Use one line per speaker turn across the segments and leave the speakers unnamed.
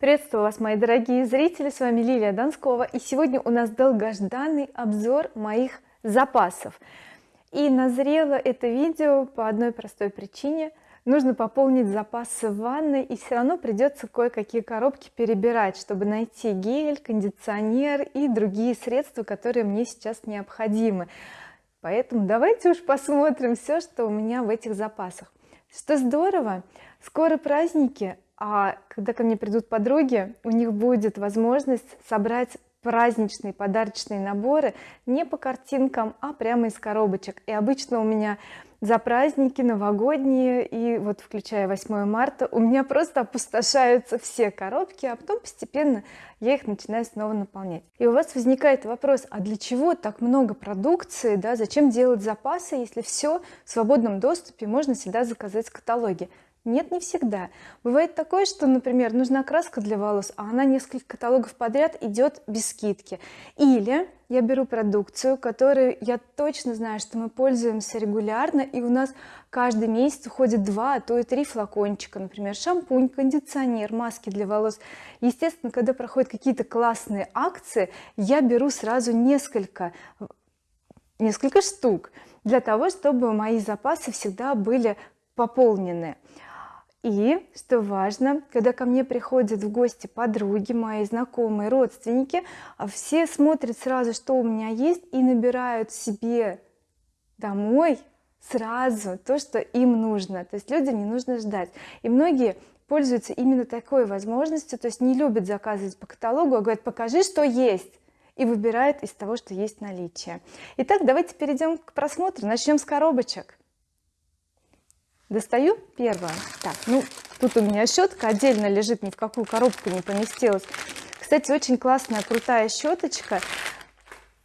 приветствую вас мои дорогие зрители с вами Лилия Донскова и сегодня у нас долгожданный обзор моих запасов. И назрело это видео по одной простой причине. Нужно пополнить запасы в ванной и все равно придется кое-какие коробки перебирать чтобы найти гель кондиционер и другие средства которые мне сейчас необходимы. Поэтому давайте уж посмотрим все что у меня в этих запасах. Что здорово скоро праздники а когда ко мне придут подруги у них будет возможность собрать праздничные подарочные наборы не по картинкам а прямо из коробочек. И обычно у меня за праздники новогодние и вот включая 8 марта у меня просто опустошаются все коробки а потом постепенно я их начинаю снова наполнять. И у вас возникает вопрос а для чего так много продукции да? Зачем делать запасы если все в свободном доступе можно всегда заказать в каталоге нет не всегда. Бывает такое что например нужна краска для волос а она несколько каталогов подряд идет без скидки. Или я беру продукцию которую я точно знаю что мы пользуемся регулярно и у нас каждый месяц уходит два а то и три флакончика. Например шампунь кондиционер маски для волос. Естественно когда проходят какие-то классные акции я беру сразу несколько несколько штук для того чтобы мои запасы всегда были пополнены и что важно когда ко мне приходят в гости подруги мои знакомые родственники а все смотрят сразу что у меня есть и набирают себе домой сразу то что им нужно. То есть людям не нужно ждать. И многие пользуются именно такой возможностью то есть не любят заказывать по каталогу а говорят покажи что есть! и выбирает из того что есть наличие. Итак давайте перейдем к просмотру. Начнем с коробочек достаю. Первое. Так ну тут у меня щетка отдельно лежит ни в какую коробку не поместилась. Кстати очень классная крутая щеточка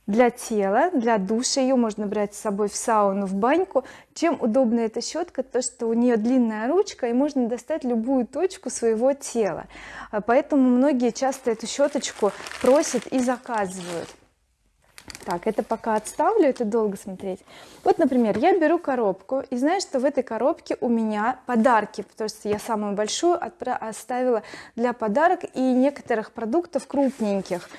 для тела для душа. Ее можно брать с собой в сауну в баньку. Чем удобна эта щетка? То что у нее длинная ручка и можно достать любую точку своего тела. Поэтому многие часто эту щеточку просят и заказывают так это пока отставлю это долго смотреть. Вот например я беру коробку и знаю что в этой коробке у меня подарки потому что я самую большую оставила для подарок и некоторых продуктов крупненьких.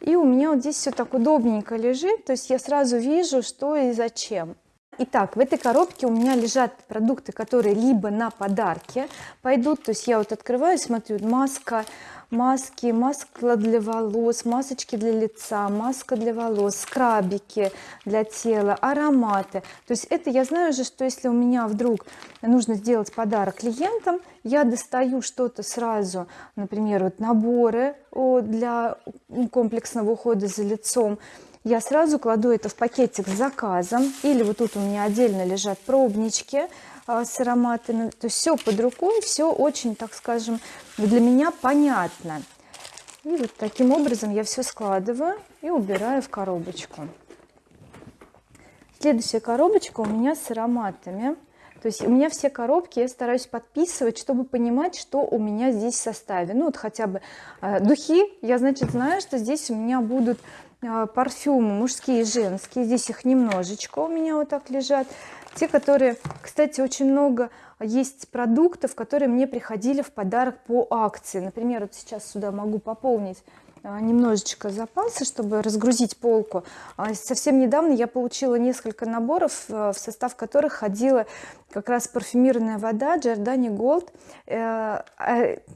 И у меня вот здесь все так удобненько лежит то есть я сразу вижу что и зачем Итак, в этой коробке у меня лежат продукты, которые либо на подарки пойдут, то есть я вот открываю, смотрю, маска, маски маска для волос масочки для лица маска для волос скрабики для тела ароматы. То есть это я знаю же что если у меня вдруг нужно сделать подарок клиентам я достаю что-то сразу например вот наборы для комплексного ухода за лицом я сразу кладу это в пакетик с заказом. Или вот тут у меня отдельно лежат пробнички а, с ароматами. То есть все под рукой все очень так скажем для меня понятно. И вот таким образом я все складываю и убираю в коробочку. Следующая коробочка у меня с ароматами. То есть у меня все коробки я стараюсь подписывать чтобы понимать что у меня здесь в составе. Ну вот хотя бы э, духи. Я значит знаю что здесь у меня будут парфюмы мужские и женские. Здесь их немножечко у меня вот так лежат. Те которые кстати очень много есть продуктов которые мне приходили в подарок по акции. Например вот сейчас сюда могу пополнить а, немножечко запасы чтобы разгрузить полку. А, совсем недавно я получила несколько наборов э, в состав которых ходила как раз парфюмированная вода Giordani Gold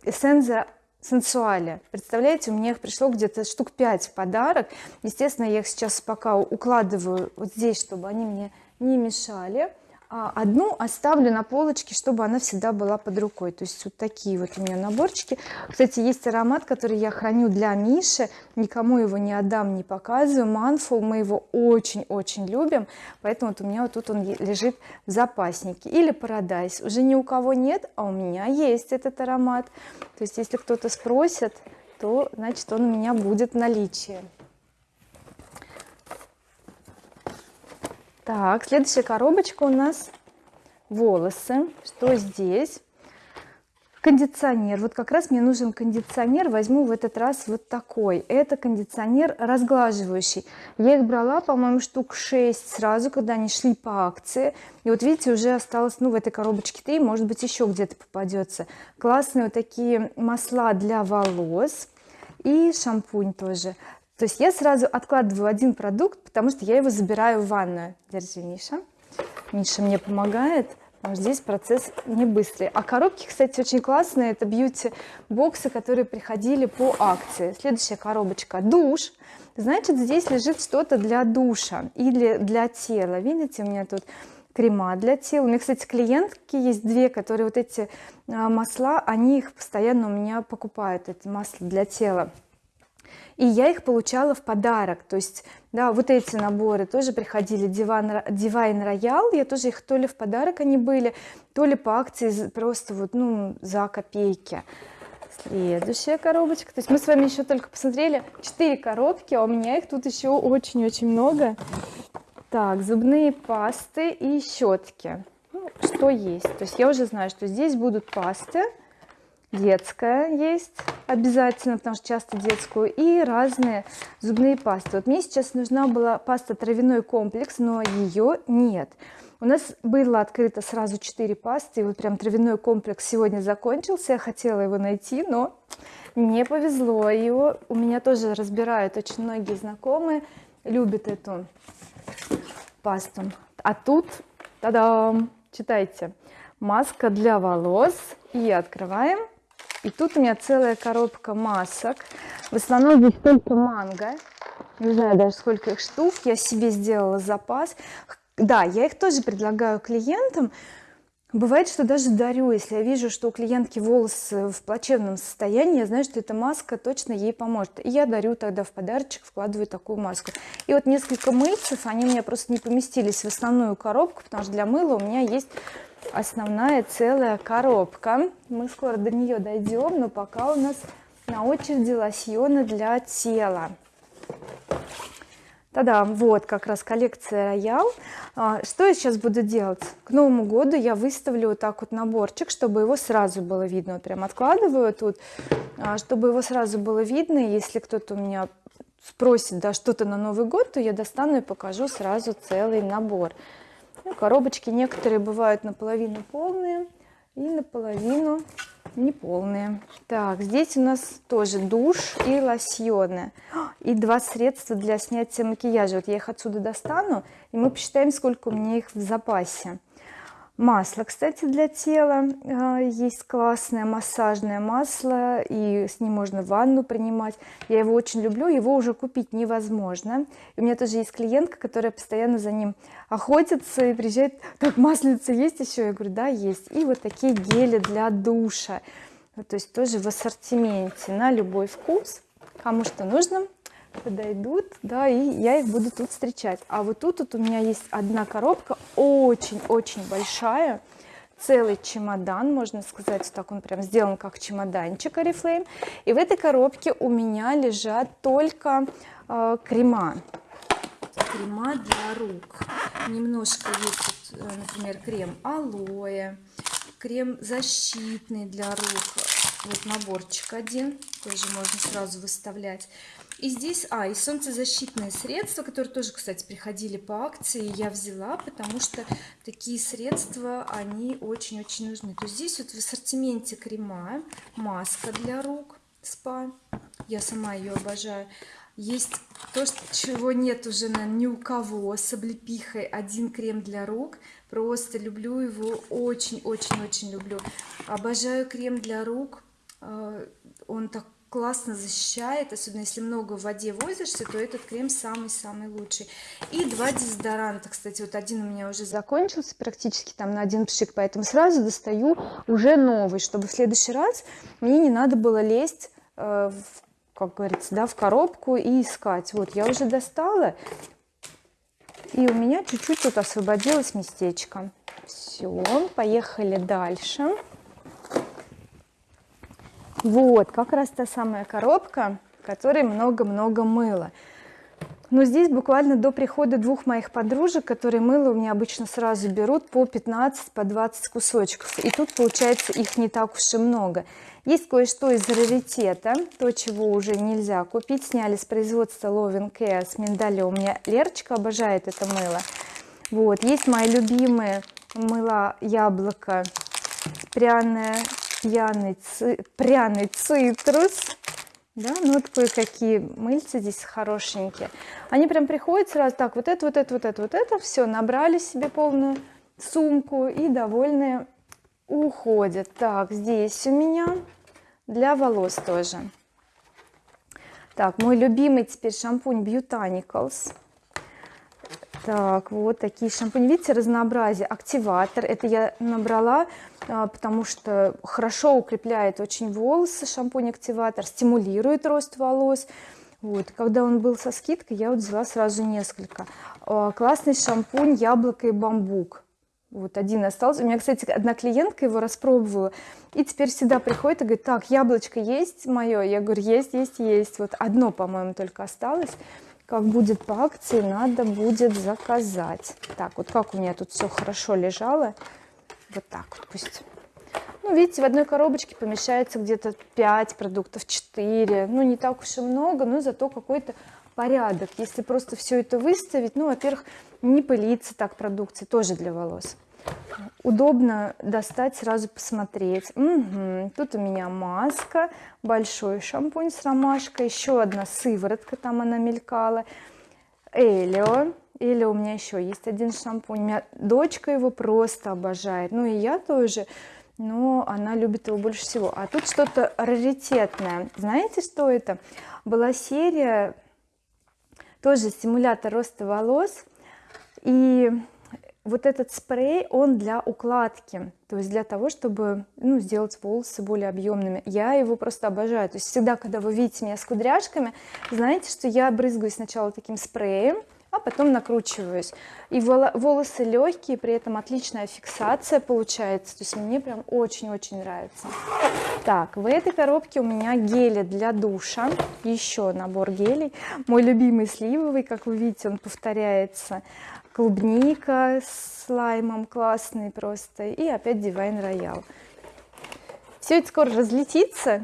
эссенция сенсуале. Представляете у меня их пришло где-то штук 5 в подарок. Естественно я их сейчас пока укладываю вот здесь чтобы они мне не мешали одну оставлю на полочке чтобы она всегда была под рукой. То есть вот такие вот у меня наборчики. Кстати есть аромат который я храню для Миши. Никому его не отдам не показываю. Манфул мы его очень-очень любим поэтому вот у меня вот тут он лежит в запаснике. Или парадайз уже ни у кого нет а у меня есть этот аромат. То есть если кто-то спросит то значит он у меня будет в наличии так следующая коробочка у нас. Волосы. Что здесь? Кондиционер. Вот как раз мне нужен кондиционер. Возьму в этот раз вот такой. Это кондиционер разглаживающий. Я их брала по-моему штук 6 сразу когда они шли по акции. И вот видите уже осталось ну в этой коробочке 3 может быть еще где-то попадется. Классные вот такие масла для волос. И шампунь тоже то есть я сразу откладываю один продукт потому что я его забираю в ванную. Держи Миша. Миша мне помогает. Здесь процесс не быстрый. А коробки кстати очень классные. Это бьюти боксы которые приходили по акции. Следующая коробочка. Душ. Значит здесь лежит что-то для душа или для тела. Видите у меня тут крема для тела. У меня кстати клиентки есть две которые вот эти а, масла они их постоянно у меня покупают эти масла для тела и я их получала в подарок. То есть да вот эти наборы тоже приходили. Диван дивайн роял я тоже их то ли в подарок они были то ли по акции просто вот ну за копейки. Следующая коробочка. То есть мы с вами еще только посмотрели 4 коробки а у меня их тут еще очень-очень много. Так зубные пасты и щетки ну, что есть? То есть я уже знаю что здесь будут пасты детская есть обязательно потому что часто детскую и разные зубные пасты. Вот мне сейчас нужна была паста травяной комплекс но ее нет. У нас было открыто сразу 4 пасты и вот прям травяной комплекс сегодня закончился. Я хотела его найти но не повезло. Его у меня тоже разбирают очень многие знакомые любят эту пасту. А тут та-дам читайте маска для волос и открываем и тут у меня целая коробка масок. В основном здесь только манго. Не знаю даже сколько их штук. Я себе сделала запас. Да я их тоже предлагаю клиентам. Бывает что даже дарю если я вижу что у клиентки волосы в плачевном состоянии я знаю что эта маска точно ей поможет. И я дарю тогда в подарочек вкладываю такую маску. И вот несколько мыльцев они у меня просто не поместились в основную коробку потому что для мыла у меня есть основная целая коробка. Мы скоро до нее дойдем но пока у нас на очереди лосьоны для тела. Тогда вот как раз коллекция роял а, что я сейчас буду делать? К новому году я выставлю вот так вот наборчик чтобы его сразу было видно. Вот прям откладываю тут а, чтобы его сразу было видно. Если кто-то у меня спросит да что-то на новый год то я достану и покажу сразу целый набор ну, коробочки некоторые бывают наполовину полные и наполовину неполные. Так здесь у нас тоже душ и лосьоны. И два средства для снятия макияжа. Вот я их отсюда достану и мы посчитаем сколько у меня их в запасе масло кстати для тела. А, есть классное массажное масло и с ним можно ванну принимать. Я его очень люблю его уже купить невозможно. И у меня тоже есть клиентка которая постоянно за ним охотится и приезжает так маслица есть еще я говорю да есть и вот такие гели для душа. То есть тоже в ассортименте на любой вкус. Кому что нужно подойдут да и я их буду тут встречать. А вот тут вот у меня есть одна коробка очень-очень большая целый чемодан можно сказать так он прям сделан как чемоданчик oriflame. И в этой коробке у меня лежат только э, крема. Крема для рук. Немножко есть э, например крем алоэ крем защитный для рук. Вот наборчик один тоже можно сразу выставлять и здесь а и солнцезащитные средства которые тоже кстати приходили по акции я взяла потому что такие средства они очень-очень нужны. То есть здесь вот в ассортименте крема маска для рук спа. Я сама ее обожаю. Есть то чего нет уже наверное, ни у кого. С облепихой один крем для рук. Просто люблю его очень-очень-очень люблю. Обожаю крем для рук. Э, он так классно защищает особенно если много в воде возишься то этот крем самый-самый лучший. И два дезодоранта кстати вот один у меня уже закончился практически там на один пшик поэтому сразу достаю уже новый чтобы в следующий раз мне не надо было лезть э, в, как говорится да в коробку и искать. Вот я уже достала и у меня чуть-чуть тут освободилось местечко. Все поехали дальше вот как раз та самая коробка в которой много-много мыла. Но здесь буквально до прихода двух моих подружек которые мыло у меня обычно сразу берут по 15 по 20 кусочков. И тут получается их не так уж и много. Есть кое-что из раритета то чего уже нельзя купить. Сняли с производства Loving Care с миндаля у меня Лерочка обожает это мыло. Вот есть мои любимые мыла яблоко пряное пьяный пряный цитрус. Да ну вот кое-какие мыльцы здесь хорошенькие. Они прям приходят сразу так вот это вот это вот это вот это все набрали себе полную сумку и довольные уходят. Так здесь у меня для волос тоже. Так мой любимый теперь шампунь Botanicals так вот такие шампуни. Видите разнообразие. Активатор это я набрала а, потому что хорошо укрепляет очень волосы шампунь активатор стимулирует рост волос. Вот когда он был со скидкой я вот взяла сразу несколько. А, классный шампунь яблоко и бамбук. Вот один остался. У меня кстати одна клиентка его распробовала и теперь всегда приходит и говорит так яблочко есть мое я говорю есть есть есть вот одно по-моему только осталось как будет по акции надо будет заказать. Так вот как у меня тут все хорошо лежало. Вот так вот пусть. Ну видите в одной коробочке помещается где-то 5 продуктов 4 ну не так уж и много но зато какой-то порядок. Если просто все это выставить ну во-первых не пылиться так продукции тоже для волос удобно достать сразу посмотреть. Угу. тут у меня маска большой шампунь с ромашкой еще одна сыворотка там она мелькала. Элио. Или у меня еще есть один шампунь. У меня дочка его просто обожает. Ну и я тоже но она любит его больше всего. А тут что-то раритетное. Знаете что это? Была серия тоже стимулятор роста волос. И вот этот спрей он для укладки то есть для того чтобы ну, сделать волосы более объемными я его просто обожаю. То есть всегда когда вы видите меня с кудряшками знаете что я брызгаю сначала таким спреем а потом накручиваюсь. И волосы легкие при этом отличная фиксация получается. То есть мне прям очень-очень нравится. Так в этой коробке у меня гели для душа. Еще набор гелей. Мой любимый сливовый как вы видите он повторяется клубника с лаймом классный просто и опять Divine Royal все это скоро разлетится.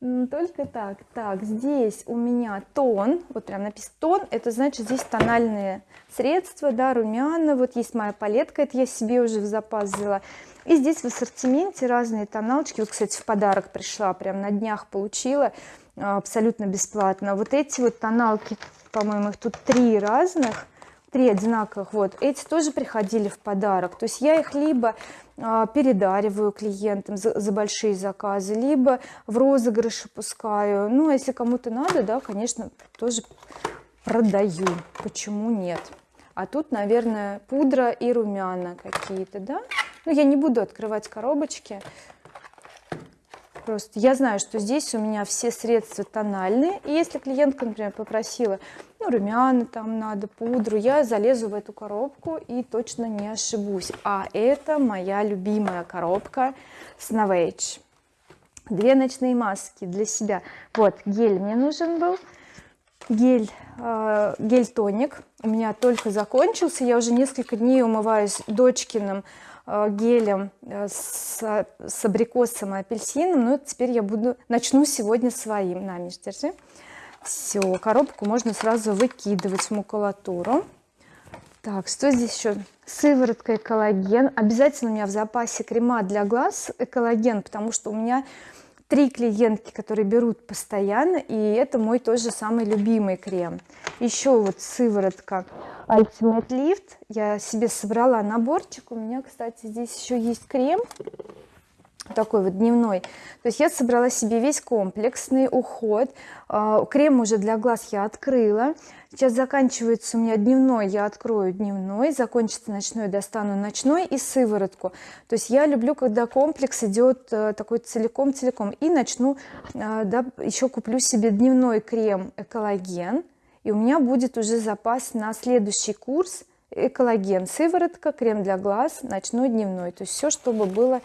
Только так. Так здесь у меня тон. Вот прям написано тон это значит здесь тональные средства да румяна. Вот есть моя палетка это я себе уже в запас взяла. И здесь в ассортименте разные тоналочки. Вот кстати в подарок пришла прям на днях получила а, абсолютно бесплатно. Вот эти вот тоналки по-моему их тут три разных три одинаковых вот эти тоже приходили в подарок. То есть я их либо а, передариваю клиентам за, за большие заказы либо в розыгрыше пускаю. Ну а если кому-то надо да конечно тоже продаю. Почему нет? А тут наверное пудра и румяна какие-то да? Ну я не буду открывать коробочки просто я знаю что здесь у меня все средства тональные и если клиентка например попросила ну румяна там надо пудру я залезу в эту коробку и точно не ошибусь. А это моя любимая коробка с Novage две ночные маски для себя. Вот гель мне нужен был. Гель э, гель тоник у меня только закончился. Я уже несколько дней умываюсь дочкиным гелем э, с, с абрикосом и апельсином. Но теперь я буду начну сегодня своим. На Миш, держи. Все коробку можно сразу выкидывать в макулатуру. Так что здесь еще сыворотка и коллаген обязательно у меня в запасе крема для глаз экологен потому что у меня три клиентки которые берут постоянно и это мой тоже самый любимый крем. Еще вот сыворотка Ultimate Lift. Я себе собрала наборчик. У меня кстати здесь еще есть крем такой вот дневной. То есть я собрала себе весь комплексный уход. А, крем уже для глаз я открыла. Сейчас заканчивается у меня дневной я открою дневной. Закончится ночной достану ночной и сыворотку. То есть я люблю когда комплекс идет э, такой целиком целиком и начну э, да, еще куплю себе дневной крем экологен и у меня будет уже запас на следующий курс. Экологен. Сыворотка. Крем для глаз. Ночной дневной то есть все чтобы было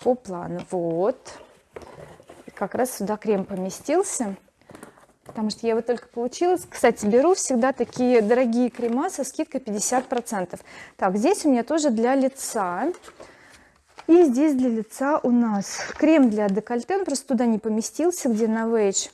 по плану. Вот. Как раз сюда крем поместился потому что я его только получила кстати беру всегда такие дорогие крема со скидкой 50 процентов. Так здесь у меня тоже для лица. И здесь для лица у нас крем для декольте он просто туда не поместился где на а,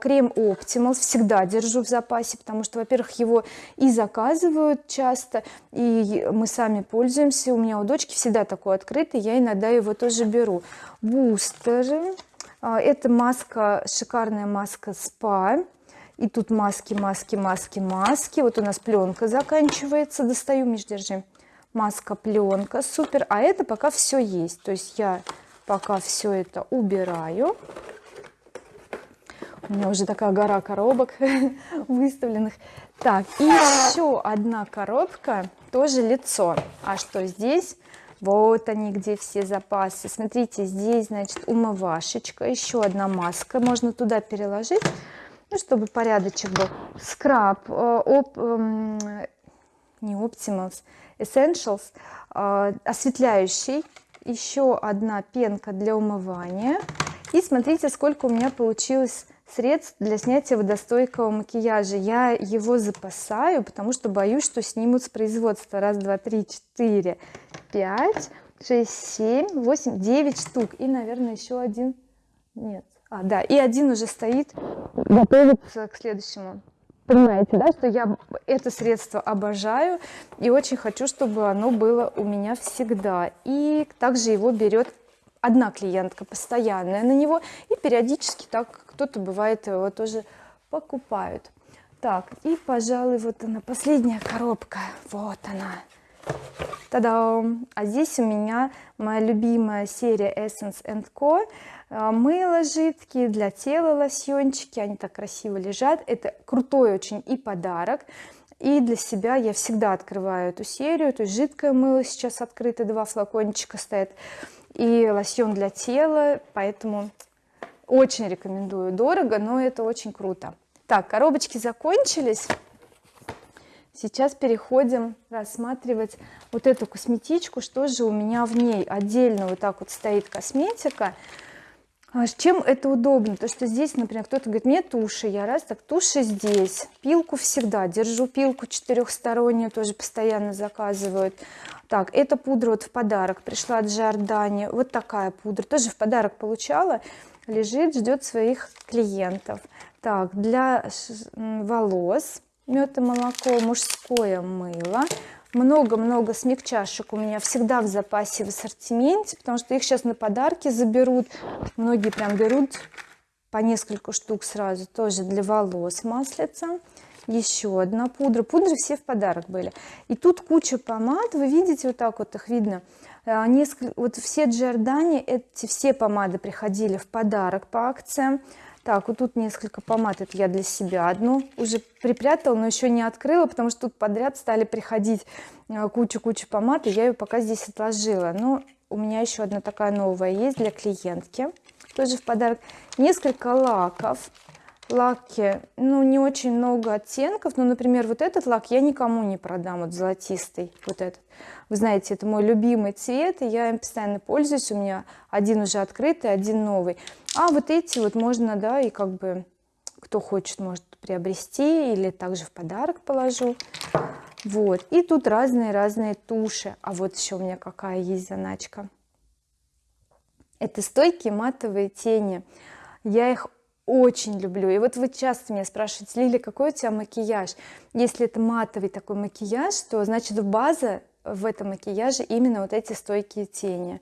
крем Optimal всегда держу в запасе потому что во-первых его и заказывают часто и мы сами пользуемся. У меня у дочки всегда такой открытый я иногда его тоже беру. Бустеры а, это маска шикарная маска спа. И тут маски маски маски маски. Вот у нас пленка заканчивается достаю Миш держи маска пленка супер. А это пока все есть. То есть я пока все это убираю у меня уже такая гора коробок выставленных. Так и еще одна коробка тоже лицо. А что здесь? Вот они где все запасы. Смотрите здесь значит умывашечка еще одна маска можно туда переложить ну, чтобы порядочек был. Скраб э, оп, эм, не Optimals Essentials э, осветляющий еще одна пенка для умывания. И смотрите сколько у меня получилось средств для снятия водостойкого макияжа. Я его запасаю потому что боюсь что снимут с производства. Раз два три четыре пять шесть семь восемь девять штук. И наверное еще один. Нет. А да и один уже стоит. Готовится к следующему. Понимаете да? Что я это средство обожаю и очень хочу чтобы оно было у меня всегда. И также его берет одна клиентка постоянная на него и периодически так кто-то бывает его тоже покупают. Так и пожалуй вот она последняя коробка. Вот она. Та-дам! А здесь у меня моя любимая серия Essence Co. А, мыло жидкие для тела лосьончики. Они так красиво лежат. Это крутой очень и подарок. И для себя я всегда открываю эту серию. То есть жидкое мыло сейчас открыто два флакончика стоят. И лосьон для тела поэтому очень рекомендую. Дорого но это очень круто. Так коробочки закончились. Сейчас переходим рассматривать вот эту косметичку что же у меня в ней. Отдельно вот так вот стоит косметика. А чем это удобно? То что здесь например кто-то говорит мне туши я раз так туши здесь пилку всегда держу пилку четырехстороннюю тоже постоянно заказывают. Так эта пудра вот в подарок пришла от Джордани вот такая пудра тоже в подарок получала лежит ждет своих клиентов. Так для волос мед и молоко мужское мыло. Много-много смягчашек у меня всегда в запасе в ассортименте потому что их сейчас на подарки заберут. Многие прям берут по несколько штук сразу тоже для волос маслица. Еще одна пудра. Пудры все в подарок были. И тут куча помад. Вы видите вот так вот их видно несколько вот все Джордани эти все помады приходили в подарок по акциям. Так вот тут несколько помад это я для себя одну уже припрятала но еще не открыла потому что тут подряд стали приходить куча-куча помад и я ее пока здесь отложила. Но у меня еще одна такая новая есть для клиентки тоже в подарок. Несколько лаков лаки ну не очень много оттенков но например вот этот лак я никому не продам вот золотистый вот этот. Вы знаете это мой любимый цвет и я им постоянно пользуюсь у меня один уже открытый один новый. А вот эти вот можно да и как бы кто хочет может приобрести или также в подарок положу. Вот и тут разные разные туши. А вот еще у меня какая есть заначка. Это стойкие матовые тени. Я их очень люблю. И вот вы часто меня спрашиваете Лили какой у тебя макияж? Если это матовый такой макияж то значит база в этом макияже именно вот эти стойкие тени.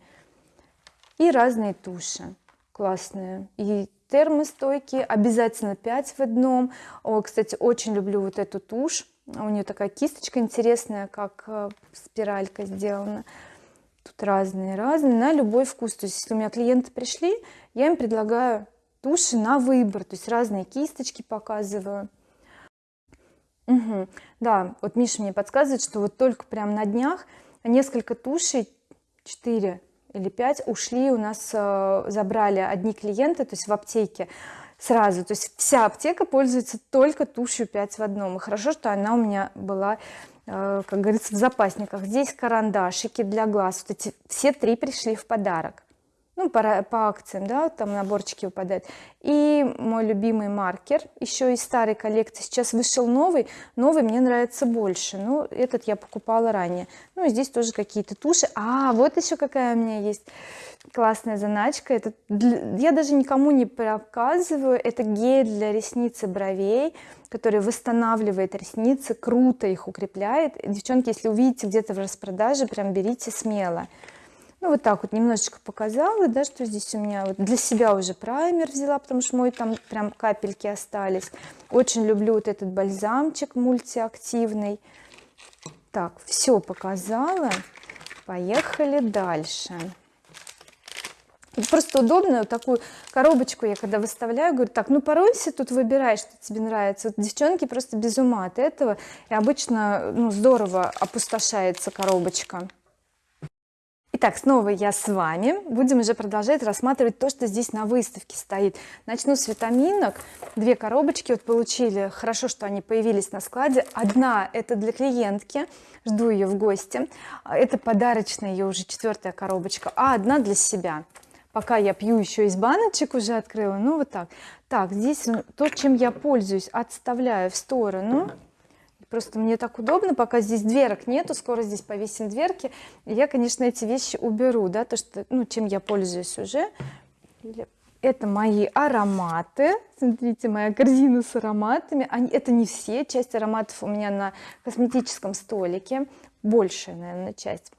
И разные туши классные. И термостойкие обязательно 5 в одном. О, кстати очень люблю вот эту тушь. У нее такая кисточка интересная как э, спиралька сделана. Тут разные разные на любой вкус. То есть если у меня клиенты пришли я им предлагаю туши на выбор то есть разные кисточки показываю. Угу. да вот Миша мне подсказывает что вот только прям на днях несколько тушей 4 или 5 ушли у нас э, забрали одни клиенты то есть в аптеке сразу. То есть вся аптека пользуется только тушью 5 в одном. И хорошо что она у меня была э, как говорится в запасниках. Здесь карандашики для глаз. Вот эти все три пришли в подарок ну по, по акциям да там наборчики выпадают. И мой любимый маркер еще из старой коллекции сейчас вышел новый новый мне нравится больше. Ну этот я покупала ранее. Ну и здесь тоже какие-то туши. А вот еще какая у меня есть классная заначка. Это для, я даже никому не показываю. Это гель для ресниц и бровей который восстанавливает ресницы круто их укрепляет. Девчонки если увидите где-то в распродаже прям берите смело ну вот так вот немножечко показала да что здесь у меня вот для себя уже праймер взяла потому что мой там прям капельки остались. Очень люблю вот этот бальзамчик мультиактивный. Так все показала. Поехали дальше. Просто удобно вот такую коробочку я когда выставляю говорю так ну поройся тут выбирай что тебе нравится вот девчонки просто без ума от этого. И обычно ну здорово опустошается коробочка Итак, снова я с вами. Будем уже продолжать рассматривать то что здесь на выставке стоит. Начну с витаминок. Две коробочки вот получили. Хорошо что они появились на складе. Одна это для клиентки. Жду ее в гости. Это подарочная ее уже четвертая коробочка. А одна для себя. Пока я пью еще из баночек уже открыла. Ну вот так. Так здесь то чем я пользуюсь отставляю в сторону просто мне так удобно пока здесь дверок нету скоро здесь повесим дверки. Я конечно эти вещи уберу да то что ну чем я пользуюсь уже. Это мои ароматы. Смотрите моя корзина с ароматами. Они это не все часть ароматов у меня на косметическом столике. Большая наверное часть.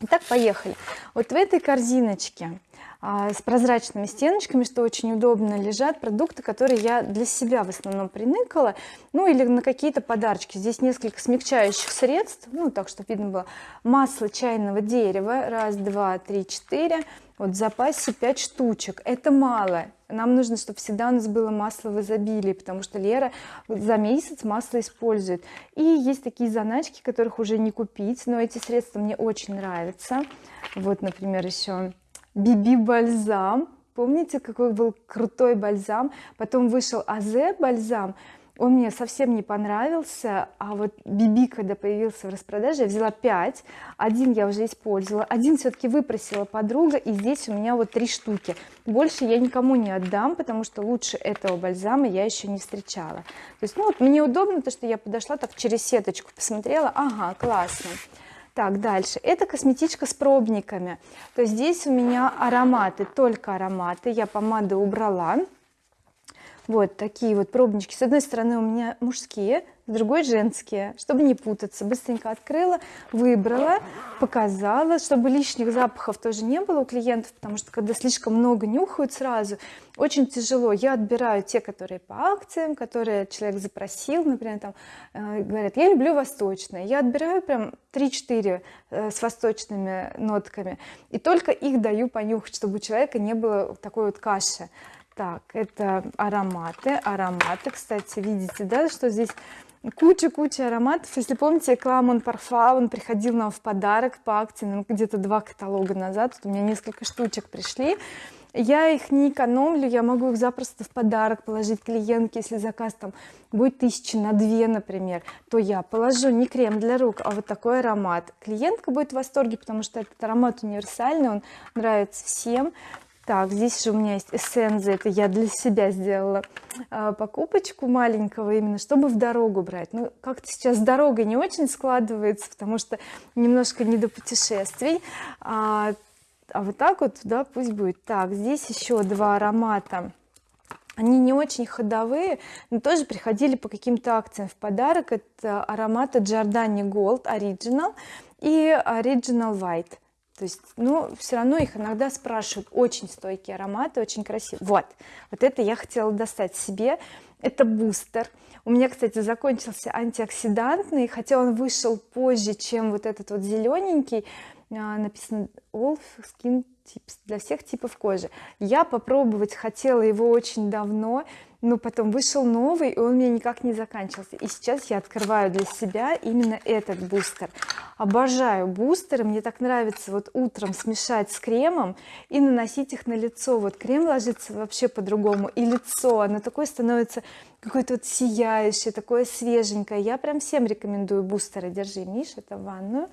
Итак, поехали. Вот в этой корзиночке с прозрачными стеночками что очень удобно лежат продукты которые я для себя в основном приныкала. Ну или на какие-то подарочки. Здесь несколько смягчающих средств. Ну так чтобы видно было. Масло чайного дерева. Раз два три четыре. Вот в запасе 5 штучек. Это мало. Нам нужно чтобы всегда у нас было масло в изобилии потому что Лера за месяц масло использует. И есть такие заначки которых уже не купить но эти средства мне очень нравятся. Вот например еще биби бальзам. Помните какой был крутой бальзам? Потом вышел азе бальзам. Он мне совсем не понравился а вот биби когда появился в распродаже я взяла 5 один я уже использовала. Один все-таки выпросила подруга и здесь у меня вот три штуки. Больше я никому не отдам потому что лучше этого бальзама я еще не встречала. То есть ну вот мне удобно то что я подошла так через сеточку посмотрела. Ага классно так дальше. Это косметичка с пробниками. То здесь у меня ароматы только ароматы. Я помады убрала вот такие вот пробнички. С одной стороны у меня мужские с другой женские. Чтобы не путаться быстренько открыла выбрала показала чтобы лишних запахов тоже не было у клиентов потому что когда слишком много нюхают сразу очень тяжело. Я отбираю те которые по акциям которые человек запросил например там э, говорят я люблю восточные я отбираю прям 3-4 э, с восточными нотками и только их даю понюхать чтобы у человека не было такой вот каши так это ароматы ароматы кстати видите да что здесь куча-куча ароматов. Если помните Кламон Парфа он приходил нам в подарок по акции ну, где-то два каталога назад. Тут у меня несколько штучек пришли. Я их не экономлю я могу их запросто в подарок положить клиентке. Если заказ там будет тысячи на две например то я положу не крем для рук а вот такой аромат. Клиентка будет в восторге потому что этот аромат универсальный он нравится всем так здесь же у меня есть эссенция это я для себя сделала а, покупочку маленького именно чтобы в дорогу брать. Ну как-то сейчас дорога не очень складывается потому что немножко не до путешествий. А, а вот так вот да пусть будет. Так здесь еще два аромата. Они не очень ходовые но тоже приходили по каким-то акциям в подарок. Это ароматы Giordani Gold Original и Original White то есть ну все равно их иногда спрашивают очень стойкие ароматы очень красивые. Вот вот это я хотела достать себе. Это бустер. У меня кстати закончился антиоксидантный хотя он вышел позже чем вот этот вот зелененький а, написано all skin tips для всех типов кожи. Я попробовать хотела его очень давно но потом вышел новый и он мне никак не заканчивался. И сейчас я открываю для себя именно этот бустер. Обожаю бустеры. Мне так нравится вот утром смешать с кремом и наносить их на лицо. Вот крем ложится вообще по-другому и лицо оно такое становится какое-то вот сияющее такое свеженькое. Я прям всем рекомендую бустеры. Держи Миш это в ванную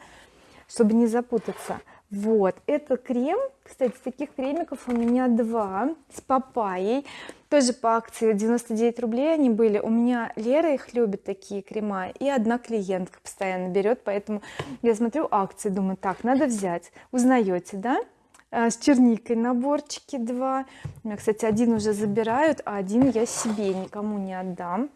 чтобы не запутаться вот это крем. Кстати таких кремиков у меня два с папайей. Тоже по акции 99 рублей они были. У меня Лера их любит такие крема. И одна клиентка постоянно берет поэтому я смотрю акции думаю так надо взять. Узнаете да? А, с черникой наборчики два. У меня кстати один уже забирают а один я себе никому не отдам.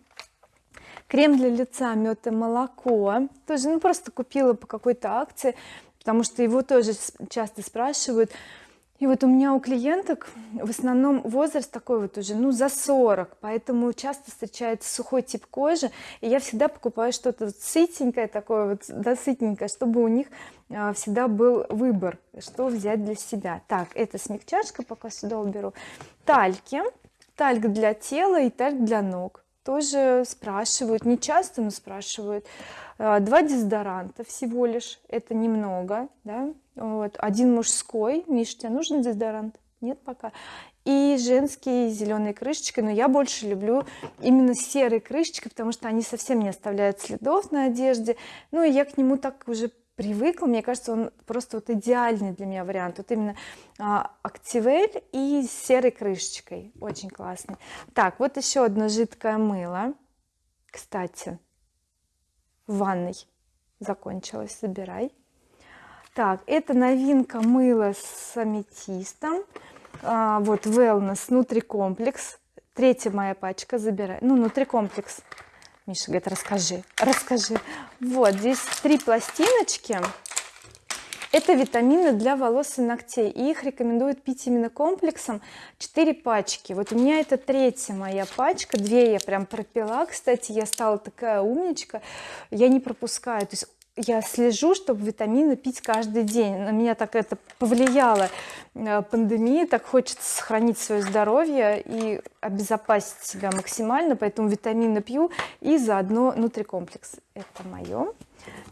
Крем для лица мед и молоко. Тоже ну просто купила по какой-то акции потому что его тоже часто спрашивают. И вот у меня у клиенток в основном возраст такой вот уже ну за 40 поэтому часто встречается сухой тип кожи. И я всегда покупаю что-то сытенькое такое вот да сытненькое чтобы у них а, всегда был выбор что взять для себя. Так это смягчашка пока сюда уберу. Тальки. Тальк для тела и тальк для ног тоже спрашивают не часто но спрашивают. А, два дезодоранта всего лишь это немного да. Вот один мужской. Миш тебе нужен дезодорант? Нет пока. И женские зеленые крышечки но я больше люблю именно серые крышечки потому что они совсем не оставляют следов на одежде. Ну и я к нему так уже привыкла мне кажется он просто вот идеальный для меня вариант. Вот именно а, активель и с серой крышечкой. Очень классный. Так вот еще одно жидкое мыло. Кстати в ванной закончилось. Забирай. Так это новинка мыло с аметистом. А, вот wellness внутри комплекс. Третья моя пачка. Забирай. Ну внутри комплекс Миша говорит расскажи расскажи вот здесь три пластиночки. Это витамины для волос и ногтей. И их рекомендуют пить именно комплексом. 4 пачки. Вот у меня это третья моя пачка. Две я прям пропила. Кстати я стала такая умничка. Я не пропускаю. То есть я слежу чтобы витамины пить каждый день. На меня так это повлияло. Э, пандемия так хочется сохранить свое здоровье и обезопасить себя максимально поэтому витамины пью и заодно внутрикомплекс это мое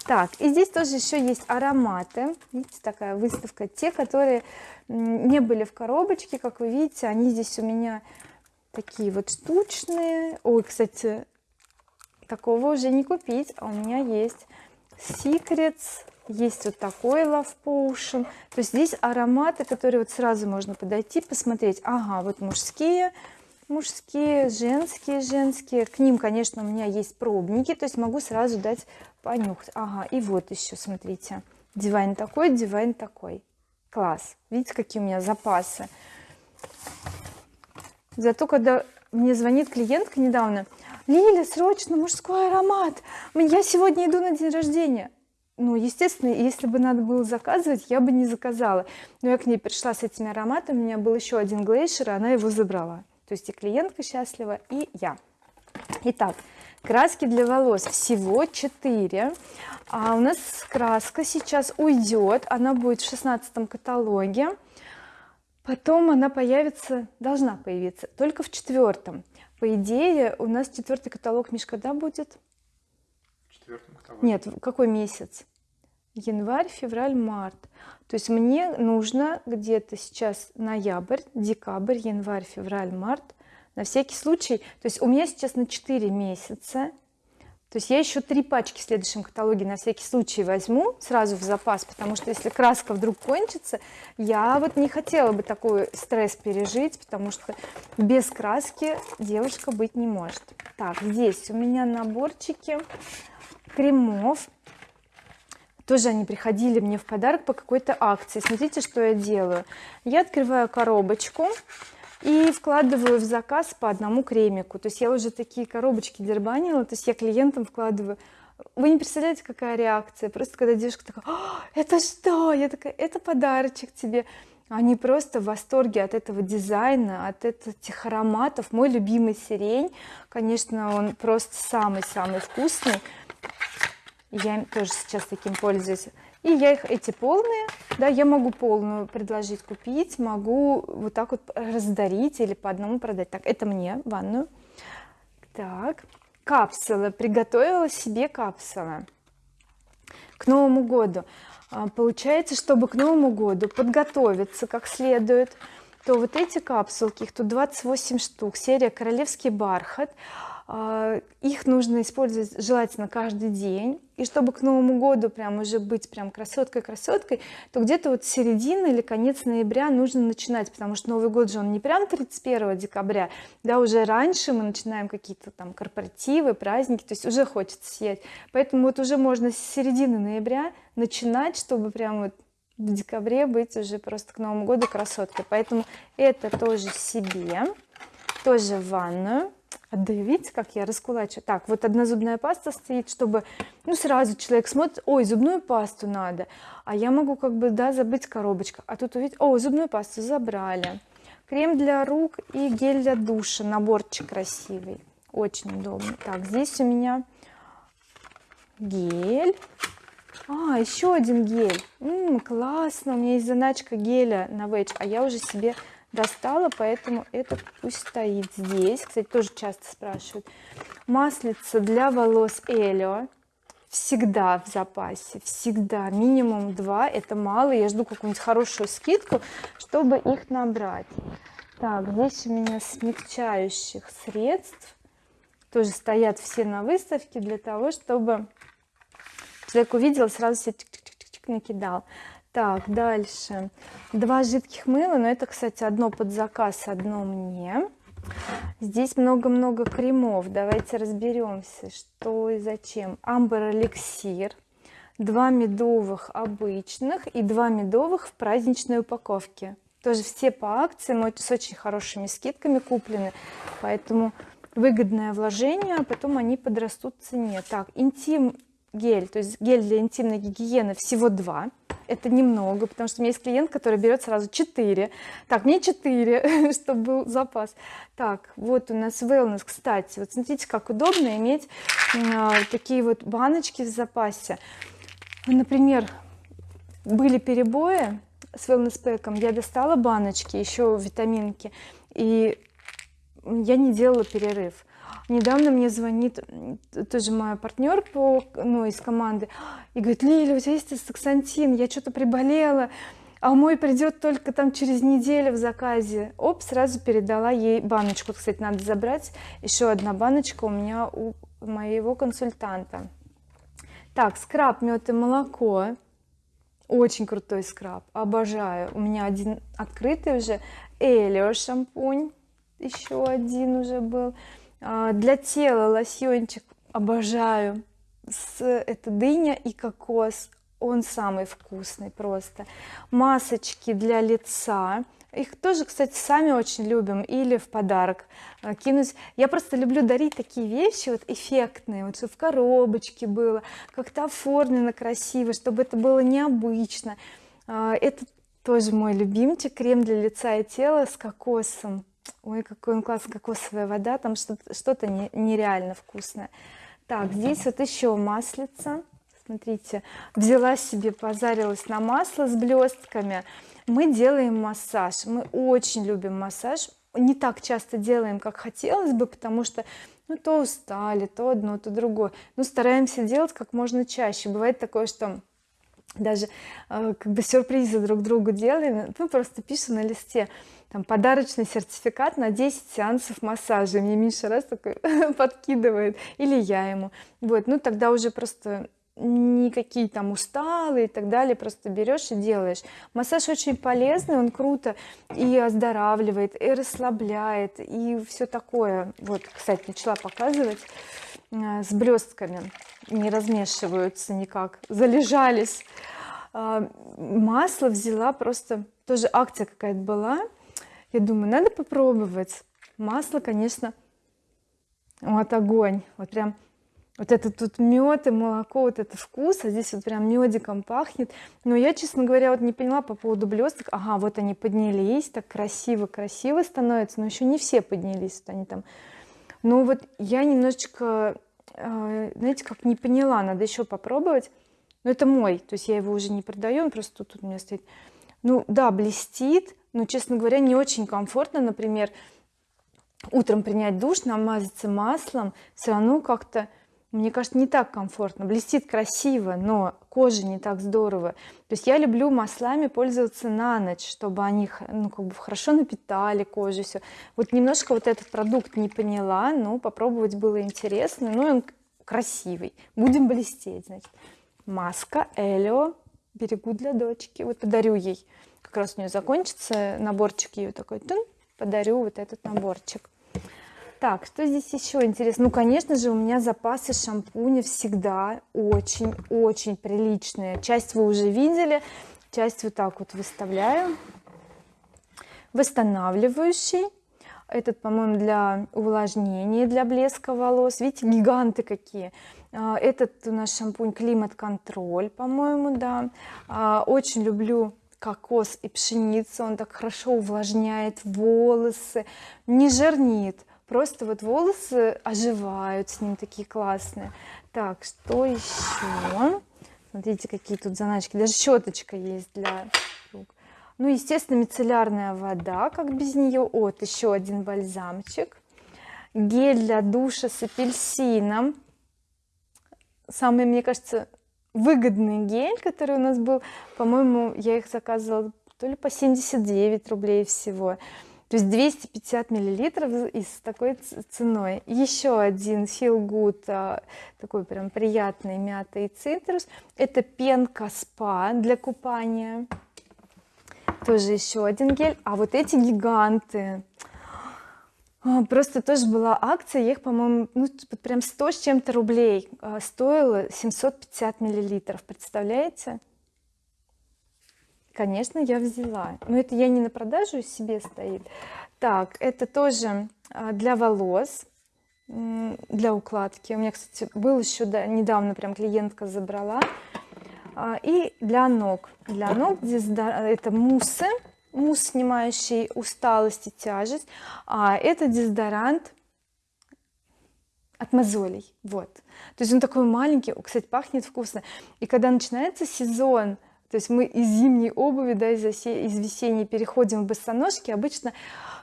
так и здесь тоже еще есть ароматы. Видите такая выставка. Те которые не были в коробочке как вы видите они здесь у меня такие вот штучные. Ой кстати такого уже не купить а у меня есть Secrets есть вот такой Love Potion. То есть здесь ароматы которые вот сразу можно подойти посмотреть. Ага вот мужские мужские женские женские. К ним конечно у меня есть пробники то есть могу сразу дать понюхать. Ага и вот еще смотрите. Дивайн такой дивайн такой. Класс. Видите какие у меня запасы. Зато когда мне звонит клиентка недавно Лиля срочно мужской аромат. Я сегодня иду на день рождения. Ну естественно если бы надо было заказывать я бы не заказала. Но я к ней пришла с этими ароматами у меня был еще один глейшер и она его забрала. То есть и клиентка счастлива и я. Итак краски для волос. Всего 4 а у нас краска сейчас уйдет. Она будет в шестнадцатом каталоге. Потом она появится должна появиться только в четвертом по идее у нас четвертый каталог Миш когда будет? Нет какой месяц? Январь февраль март. То есть мне нужно где-то сейчас ноябрь декабрь январь февраль март на всякий случай. То есть у меня сейчас на 4 месяца то есть я еще три пачки в следующем каталоге на всякий случай возьму сразу в запас потому что если краска вдруг кончится я вот не хотела бы такой стресс пережить потому что без краски девушка быть не может. Так здесь у меня наборчики кремов. Тоже они приходили мне в подарок по какой-то акции. Смотрите что я делаю. Я открываю коробочку и вкладываю в заказ по одному кремику. То есть я уже такие коробочки дербанила то есть я клиентам вкладываю. Вы не представляете какая реакция. Просто когда девушка такая это что? Я такая это подарочек тебе они просто в восторге от этого дизайна от этих ароматов. Мой любимый сирень конечно он просто самый-самый вкусный. Я тоже сейчас таким пользуюсь и я их эти полные да я могу полную предложить купить могу вот так вот раздарить или по одному продать. Так это мне ванную. Так капсулы. Приготовила себе капсулы. К новому году. А, получается чтобы к новому году подготовиться как следует то вот эти капсулки их тут 28 штук. Серия королевский бархат их нужно использовать желательно каждый день. И чтобы к Новому году прям уже быть прям красоткой красоткой то где-то вот середина или конец ноября нужно начинать потому что Новый год же он не прям 31 декабря да уже раньше мы начинаем какие-то там корпоративы праздники то есть уже хочется сиять поэтому вот уже можно с середины ноября начинать чтобы прям вот в декабре быть уже просто к Новому году красоткой. Поэтому это тоже себе тоже в ванную отдаю видите как я раскулачу. Так вот одна зубная паста стоит чтобы ну сразу человек смотрит ой зубную пасту надо а я могу как бы да забыть коробочка. А тут увидеть о зубную пасту забрали крем для рук и гель для душа наборчик красивый очень удобно так здесь у меня гель. А еще один гель. М -м, классно у меня есть заначка геля на веч а я уже себе достала поэтому это пусть стоит здесь. Кстати тоже часто спрашивают. Маслица для волос Элио. Всегда в запасе всегда. Минимум два. Это мало. Я жду какую-нибудь хорошую скидку чтобы их набрать. Так здесь у меня смягчающих средств. Тоже стоят все на выставке для того чтобы человек увидел сразу себе накидал так дальше. Два жидких мыла но это кстати одно под заказ одно мне. Здесь много-много кремов. Давайте разберемся что и зачем. Амбер эликсир два медовых обычных и два медовых в праздничной упаковке. Тоже все по акции с очень хорошими скидками куплены поэтому выгодное вложение а потом они подрастут в цене. Так интим гель то есть гель для интимной гигиены всего два это немного потому что у меня есть клиент который берет сразу 4 так мне 4 чтобы был запас. Так вот у нас wellness. Кстати вот смотрите как удобно иметь а, такие вот баночки в запасе. Например были перебои с wellness пэком я достала баночки еще витаминки и я не делала перерыв недавно мне звонит тоже моя партнер по ну из команды и говорит Лиля у тебя есть саксантин я что-то приболела а мой придет только там через неделю в заказе. Оп сразу передала ей баночку. Кстати надо забрать. Еще одна баночка у меня у моего консультанта. Так скраб мед и молоко. Очень крутой скраб. Обожаю. У меня один открытый уже. Элио шампунь. Еще один уже был для тела лосьончик обожаю. С это дыня и кокос. Он самый вкусный просто. Масочки для лица. Их тоже кстати сами очень любим. Или в подарок а, кинуть. Я просто люблю дарить такие вещи вот эффектные. Вот чтобы в коробочке было как-то оформлено красиво чтобы это было необычно. А, это тоже мой любимчик. Крем для лица и тела с кокосом ой какой он классный кокосовая вода там что-то нереально вкусное. Так здесь вот еще маслица. Смотрите взяла себе позарилась на масло с блестками. Мы делаем массаж. Мы очень любим массаж. Не так часто делаем как хотелось бы потому что ну то устали то одно то другое. Но стараемся делать как можно чаще. Бывает такое что даже э, как бы сюрпризы друг другу делаем. Мы просто пишем на листе там подарочный сертификат на 10 сеансов массажа. Мне Миша раз такой подкидывает. Или я ему. Вот ну тогда уже просто никакие там усталые и так далее. Просто берешь и делаешь. Массаж очень полезный он круто и оздоравливает и расслабляет и все такое. Вот кстати начала показывать э, с блестками не размешиваются никак. Залежались. А, масло взяла просто. Тоже акция какая-то была я думаю надо попробовать. Масло конечно вот огонь. Вот прям вот это тут мед и молоко вот это вкус а здесь вот прям медиком пахнет. Но я честно говоря вот не поняла по поводу блесток ага вот они поднялись так красиво красиво становится но еще не все поднялись вот они там. Ну вот я немножечко э, знаете как не поняла надо еще попробовать. Но это мой то есть я его уже не продаю он просто тут у меня стоит. Ну да блестит но честно говоря не очень комфортно например утром принять душ намазаться маслом все равно как-то мне кажется не так комфортно. Блестит красиво но коже не так здорово. То есть я люблю маслами пользоваться на ночь чтобы они ну как бы хорошо напитали кожу все вот немножко вот этот продукт не поняла но попробовать было интересно. Ну он красивый. Будем блестеть значит. Маска Элио берегу для дочки. Вот подарю ей как раз у нее закончится наборчик ее такой тун, подарю вот этот наборчик. Так что здесь еще интересно? Ну конечно же у меня запасы шампуня всегда очень очень приличные. Часть вы уже видели часть вот так вот выставляю. Восстанавливающий. Этот по-моему для увлажнения для блеска волос. Видите гиганты какие. А, этот у нас шампунь климат контроль по-моему да. А, очень люблю кокос и пшеницу он так хорошо увлажняет волосы. Не жирнит просто вот волосы оживают с ним такие классные. Так что еще смотрите какие тут заначки. Даже щеточка есть для рук. Ну естественно мицеллярная вода как без нее вот еще один бальзамчик. Гель для душа с апельсином. Самый мне кажется выгодный гель который у нас был. По-моему я их заказывала то ли по 79 рублей всего. То есть 250 миллилитров и с такой ценой. Еще один feel good а, такой прям приятный мятый цитрус. Это пенка спа для купания. Тоже еще один гель. А вот эти гиганты просто тоже была акция я их по-моему ну прям 100 с чем-то рублей а, стоило 750 миллилитров представляете? Конечно я взяла. Но это я не на продажу себе стоит. Так это тоже а, для волос для укладки. У меня кстати был еще да, недавно прям клиентка забрала. А, и для ног. Для ног это муссы мусс снимающий усталость и тяжесть а это дезодорант от мозолей вот. То есть он такой маленький кстати пахнет вкусно. И когда начинается сезон то есть мы из зимней обуви да из, из весенней переходим в босоножки обычно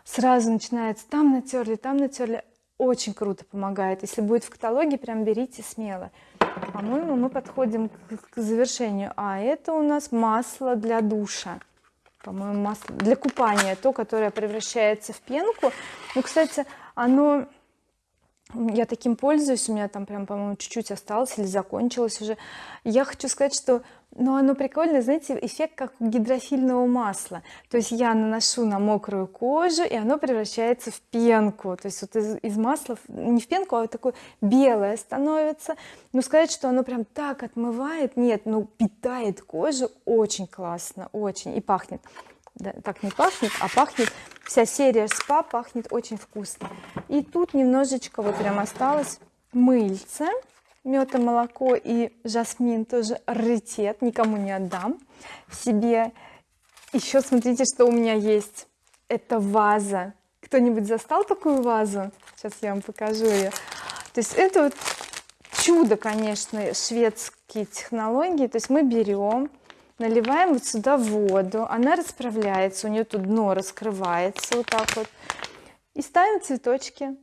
сразу начинается там натерли там натерли. Очень круто помогает. Если будет в каталоге прям берите смело. По-моему мы подходим к завершению. А это у нас масло для душа по-моему масло для купания то которое превращается в пенку. Ну кстати оно я таким пользуюсь у меня там прям по-моему чуть-чуть осталось или закончилось уже. Я хочу сказать что ну оно прикольно знаете эффект как у гидрофильного масла. То есть я наношу на мокрую кожу и оно превращается в пенку. То есть вот из, из масла не в пенку а вот такое белое становится. Но сказать что оно прям так отмывает нет ну питает кожу очень классно очень. И пахнет. Да, так не пахнет а пахнет вся серия спа пахнет очень вкусно. И тут немножечко вот прям осталось мыльце мед и молоко и жасмин тоже раритет никому не отдам себе. Еще смотрите что у меня есть. Это ваза. Кто-нибудь застал такую вазу? Сейчас я вам покажу ее то есть это вот чудо конечно шведские технологии. То есть мы берем наливаем вот сюда воду она расправляется у нее тут дно раскрывается вот так вот. И ставим цветочки.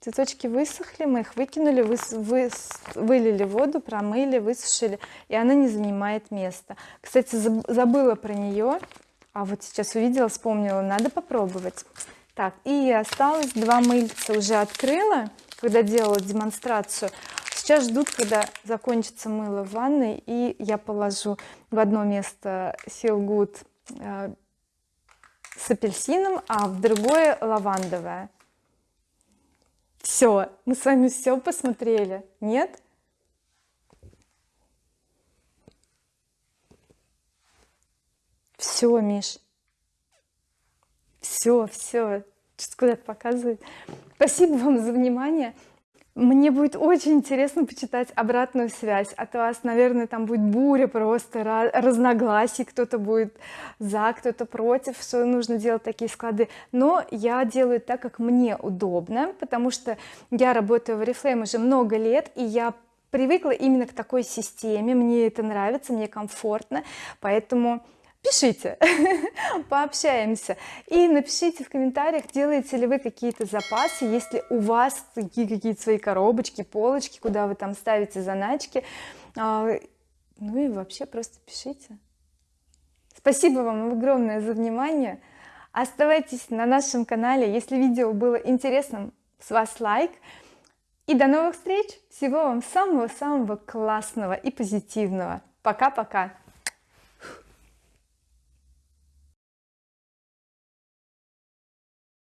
Цветочки высохли мы их выкинули вы, вы, вылили воду промыли высушили и она не занимает места кстати забыла про нее а вот сейчас увидела вспомнила надо попробовать. Так и осталось два мыльца. Уже открыла когда делала демонстрацию сейчас ждут когда закончится мыло в ванной и я положу в одно место Good э, с апельсином а в другое лавандовое. Все мы с вами все посмотрели нет? Все Миш. Все все куда-то показывает спасибо вам за внимание мне будет очень интересно почитать обратную связь от вас наверное там будет буря просто разногласий кто-то будет за кто-то против что нужно делать такие склады. Но я делаю так как мне удобно потому что я работаю в oriflame уже много лет и я привыкла именно к такой системе. Мне это нравится мне комфортно поэтому пишите пообщаемся. И напишите в комментариях делаете ли вы какие-то запасы если у вас такие какие-то свои коробочки полочки куда вы там ставите заначки. А, ну и вообще просто пишите. Спасибо вам огромное за внимание. Оставайтесь на нашем канале если видео было интересным с вас лайк. И до новых встреч. Всего вам самого самого классного и позитивного. Пока пока